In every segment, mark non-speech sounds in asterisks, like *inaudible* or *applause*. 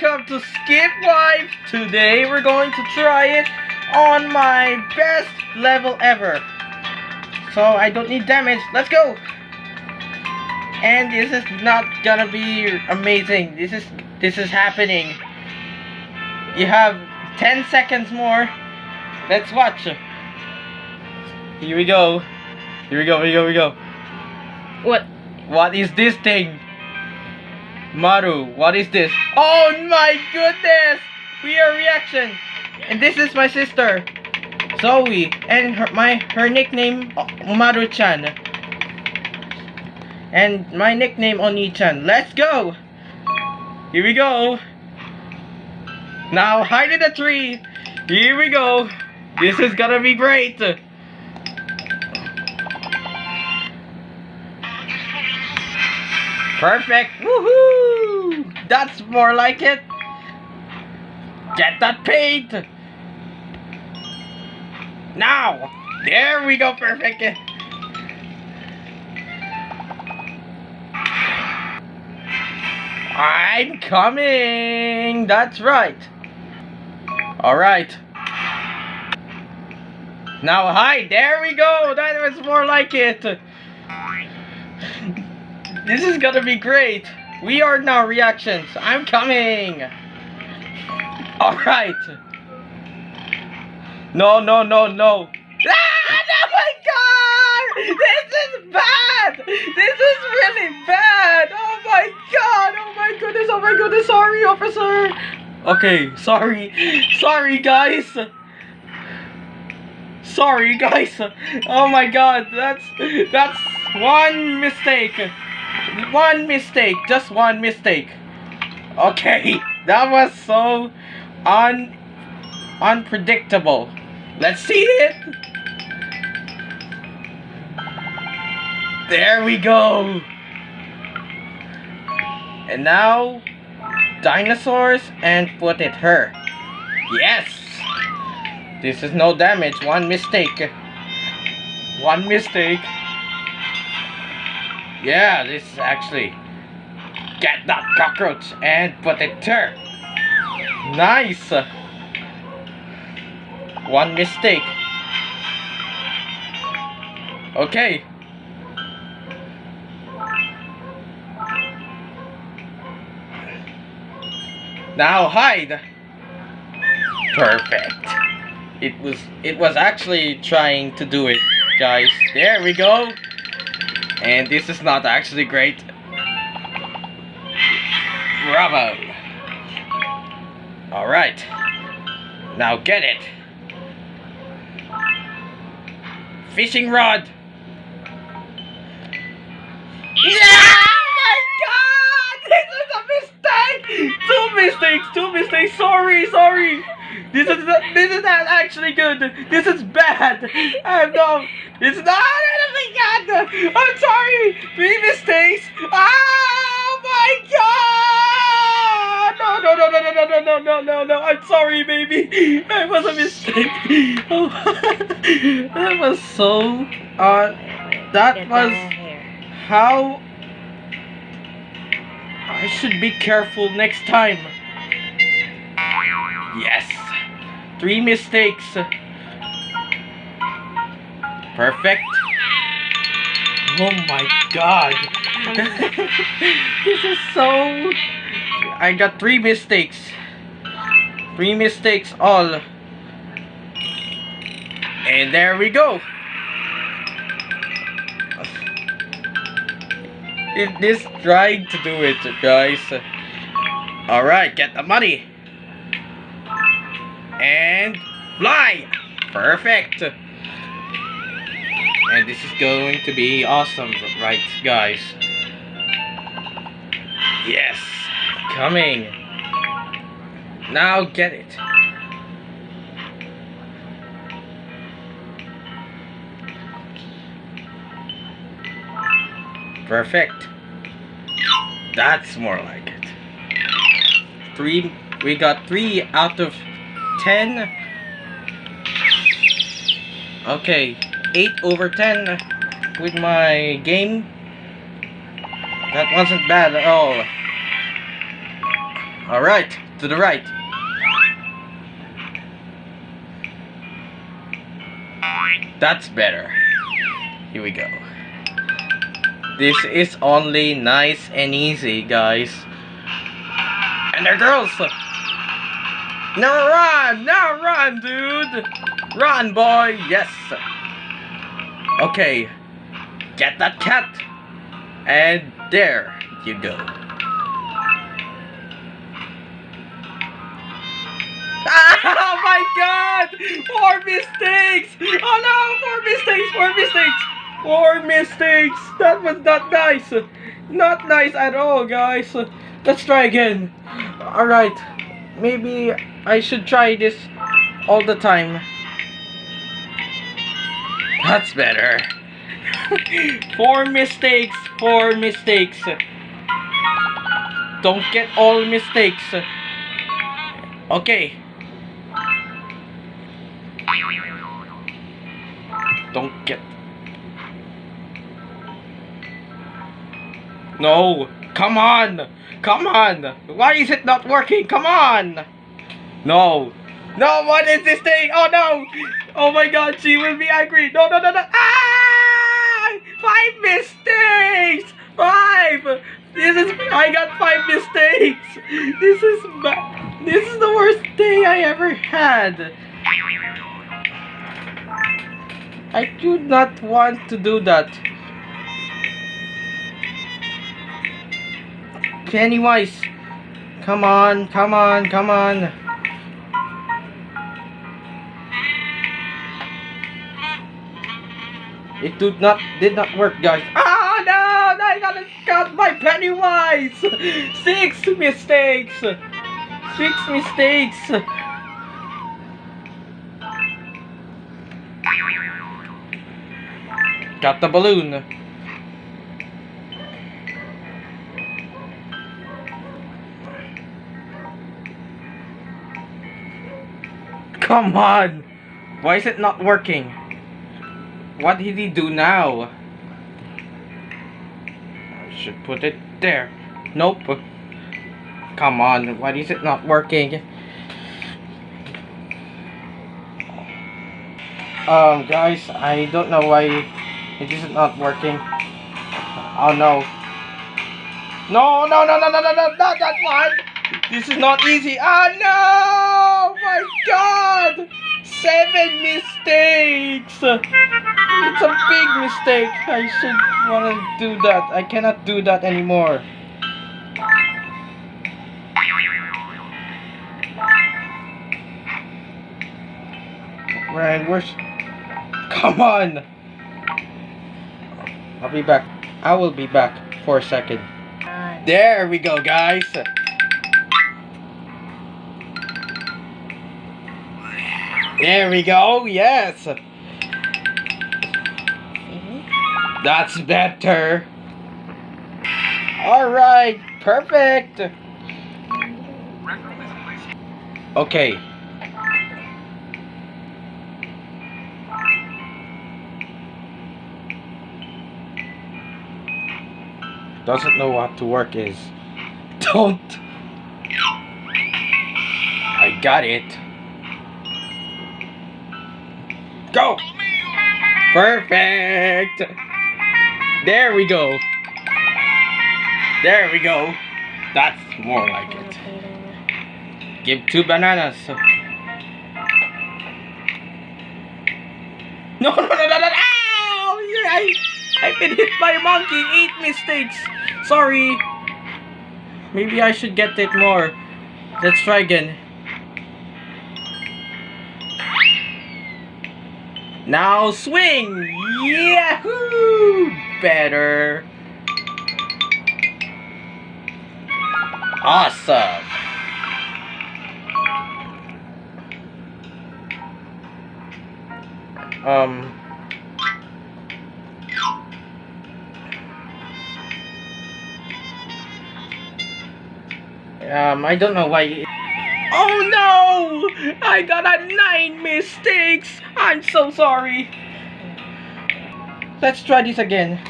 welcome to Skip Wife. Today we're going to try it on my best level ever. So I don't need damage. Let's go. And this is not gonna be amazing. This is this is happening. You have 10 seconds more. Let's watch. Here we go. Here we go. Here we go. Here we go. What? What is this thing? Maru, what is this? Oh my goodness! We are reaction! And this is my sister, Zoe, and her my her nickname Maru-chan. And my nickname Oni-chan. Let's go! Here we go! Now hide in the tree! Here we go! This is gonna be great! Perfect! Woohoo! That's more like it! Get that paint! Now! There we go, perfect! I'm coming! That's right! Alright. Now hide! There we go! That was more like it! This is gonna be great. We are now reactions. I'm coming. Alright. No, no, no, no. Ah, oh my god! This is bad! This is really bad! Oh my god! Oh my goodness! Oh my goodness! Sorry, officer! Okay, sorry. Sorry, guys. Sorry, guys. Oh my god, that's that's one mistake. One mistake, just one mistake. Okay, *laughs* that was so un unpredictable. Let's see it. There we go. And now dinosaurs and put it her. Yes. This is no damage, one mistake. One mistake. Yeah, this is actually get that cockroach and put it there. Nice. One mistake. Okay. Now hide. Perfect. It was it was actually trying to do it, guys. There we go. And this is not actually great. Bravo! Alright. Now get it. Fishing rod! Yeah! Oh my god! This is a mistake! Two mistakes! Two mistakes! Sorry, sorry! This is not, this is not actually good. This is bad. I'm no. It's not. Oh my god. I'm sorry. Three mistakes. Oh my god. No no no no no no no no no no. I'm sorry, baby. That was a mistake. *laughs* Oh, that was so. Uh, that was how. I should be careful next time. Yes. Three mistakes. Perfect. Oh my god. *laughs* this is so... I got three mistakes. Three mistakes all. And there we go. It is trying to do it, guys. Alright, get the money and fly! Perfect! And this is going to be awesome, right guys? Yes! Coming! Now get it! Perfect! That's more like it. Three, we got three out of 10. Okay, 8 over 10 with my game. That wasn't bad at all. Alright, To the right. That's better. Here we go. This is only nice and easy, guys. And they're girls. Now run! Now run, dude! Run, boy! Yes! Okay. Get that cat! And there you go. *laughs* Oh my god! Four mistakes! Oh no! Four mistakes! Four mistakes! Four mistakes! That was not nice! Not nice at all, guys. Let's try again. Alright. Maybe I should try this all the time. That's better. *laughs* four mistakes. Four mistakes. Don't get all mistakes. Okay. Don't get. No! Come on! Come on! Why is it not working? Come on! No! No, what is this thing? Oh no! Oh my god, she will be angry! No, no, no, no! Ah! Five mistakes! Five! This is. I got five mistakes! This is. This is the worst day I ever had! I do not want to do that. Pennywise, come on, come on, come on. Did not did not work, guys. Ah no! I got got my Pennywise. *laughs* Six mistakes. Six mistakes. Got the balloon. Come on! Why is it not working? What did he do now? I should put it there. Nope. Come on, why is it not working? Um, guys, I don't know why it is not working. Oh no. No, no, no, no, no, no, no, not that one! This is not easy. Ah, no! My god! Seven mistakes! It's a big mistake. I should want to do that. I cannot do that anymore. Right, where's... Come on! I'll be back. I will be back for a second. There we go, guys. There we go. Yes. That's better. All right. Perfect. Okay. Doesn't know what to work is. *laughs* Don't. I got it. Go! Perfect! There we go. There we go. That's more like it. Give two bananas. *laughs* No, no, no, no, no! Ow! I, I've been hit by a monkey. Eight mistakes. Sorry. Maybe I should get it more. Let's try again. Now swing! Yahoo! Better. Awesome. Um. Um, I don't know why. Oh no! I got a nine mistakes! I'm so sorry. Let's try this again.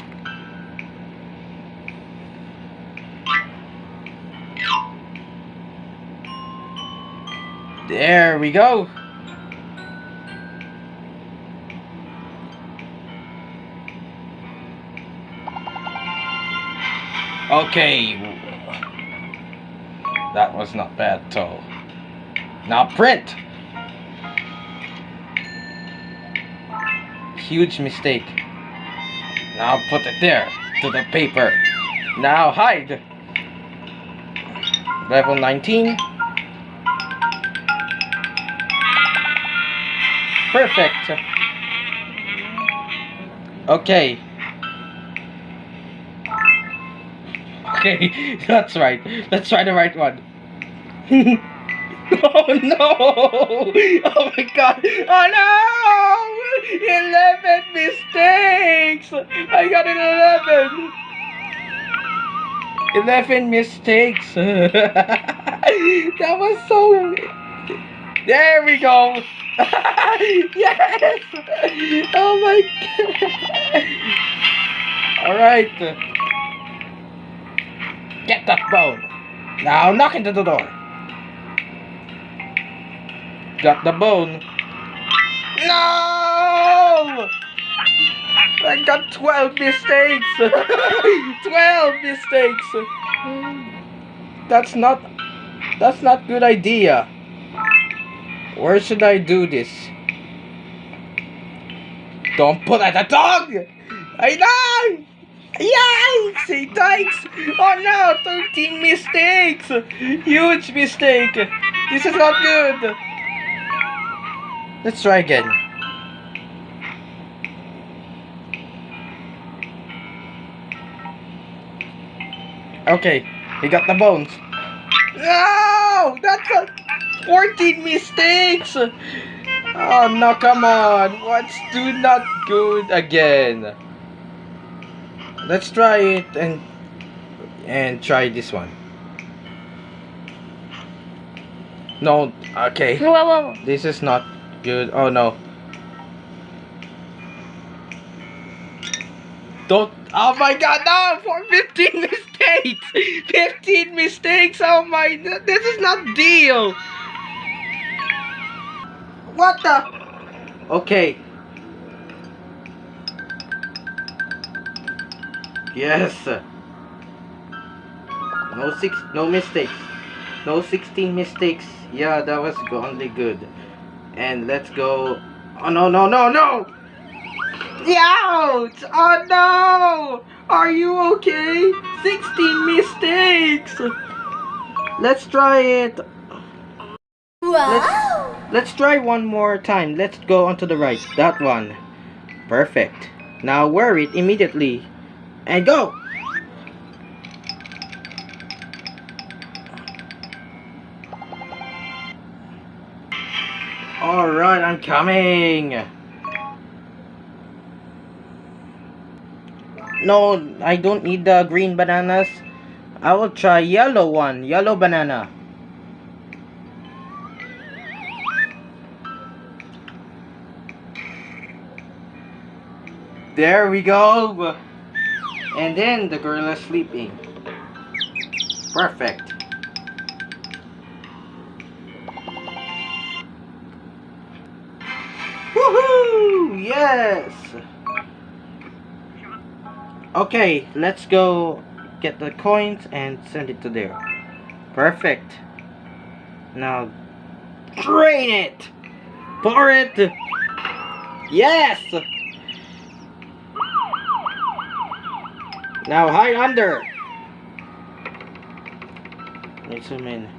There we go. Okay. That was not bad at all. Now print. Huge mistake. Now put it there to the paper. Now hide. Level 19. Perfect. Okay. *laughs* Okay, *laughs* that's right. Let's try the right one. *laughs* *laughs* oh no! Oh my god! Oh no! 11 mistakes! I got an 11! 11 mistakes! *laughs* that was so... There we go! *laughs* yes! Oh my god! Alright. Get that bone. Now knock into the door. Got the bone. No! I got 12 mistakes. *laughs* 12 mistakes. That's not that's not good idea. Where should I do this? Don't put at the dog! I know! Yikes! Thanks! Oh no! 13 mistakes! Huge mistake! This is not good! Let's try again. Okay, we got the bones. No! That's a 14 mistakes! Oh no, come on! What's do not good again? let's try it and and try this one no okay whoa, whoa. this is not good oh no don't oh my god no for 15 *laughs* mistakes 15 mistakes oh my this is not deal what the okay Yes. No six, no mistakes. No 16 mistakes. Yeah, that was only good. And let's go. Oh no no no no! Ouch! Oh no! Are you okay? 16 mistakes. Let's try it. Wow! Let's, let's try one more time. Let's go onto the right. That one. Perfect. Now wear it immediately and go. Alright, I'm coming. No, I don't need the green bananas. I will try yellow one, yellow banana. There we go. And then the is sleeping. Perfect. Yes! Okay, let's go get the coins and send it to there. Perfect. Now, drain it! Pour it! Yes! Now hide under. Let me zoom in.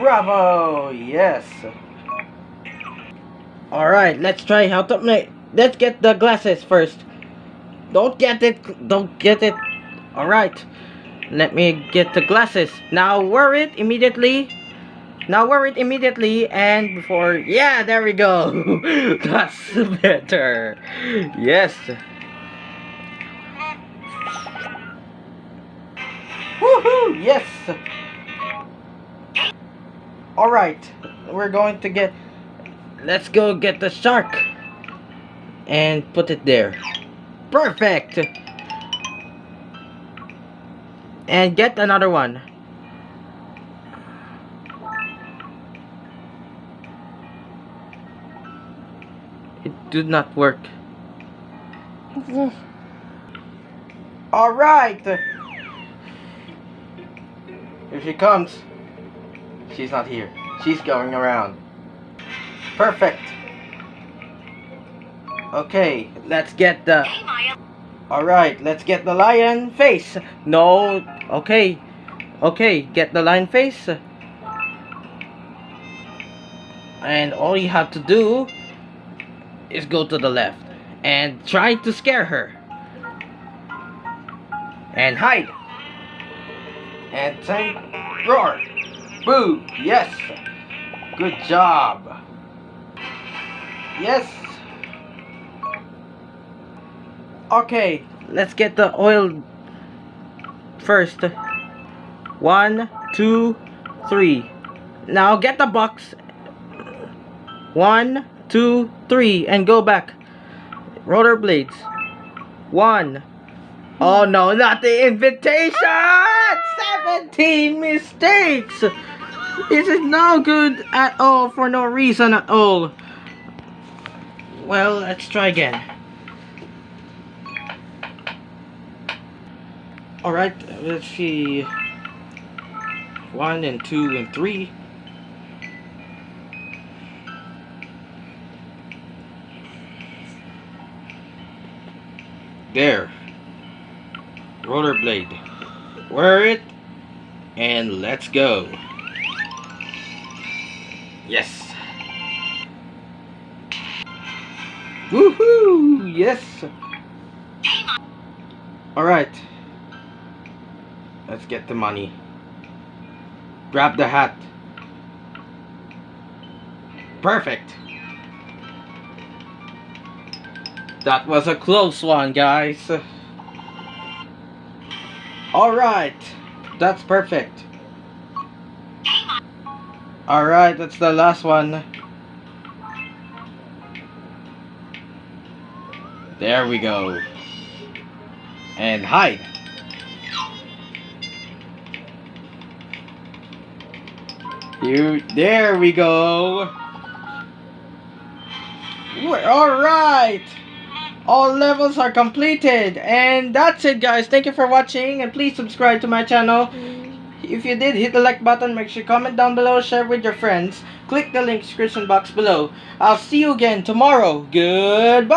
Bravo! Yes. Alright, let's try how to make. Let's get the glasses first. Don't get it. Don't get it. Alright. Let me get the glasses. Now wear it immediately. Now wear it immediately and before... Yeah, there we go. *laughs* That's better. Yes. Woohoo! Yes! Alright, we're going to get... Let's go get the shark. And put it there. Perfect! And get another one. It did not work. Alright! Here she comes. She's not here. She's going around. Perfect. Okay, let's get the... Alright, let's get the lion face. No, okay. Okay, get the lion face. And all you have to do is go to the left and try to scare her. And hide. And say roar. Boo. Yes. Good job. Yes. Okay, let's get the oil first. One, two, three. Now get the box. One, two, three, and go back. Rollerblades. One. Oh no, not the invitation! 17 mistakes! This is no good at all for no reason at all. Well, let's try again. Alright, let's see. One and two and three. There. Rollerblade. Wear it. And let's go. Yes. Woohoo! Yes. Alright. Let's get the money. Grab the hat. Perfect. That was a close one, guys. Alright. That's perfect. Alright, that's the last one. There we go. And hide. You, there we go. Alright. All levels are completed. And that's it guys. Thank you for watching. And please subscribe to my channel. If you did, hit the like button. Make sure you comment down below. Share with your friends. Click the link description box below. I'll see you again tomorrow. Goodbye.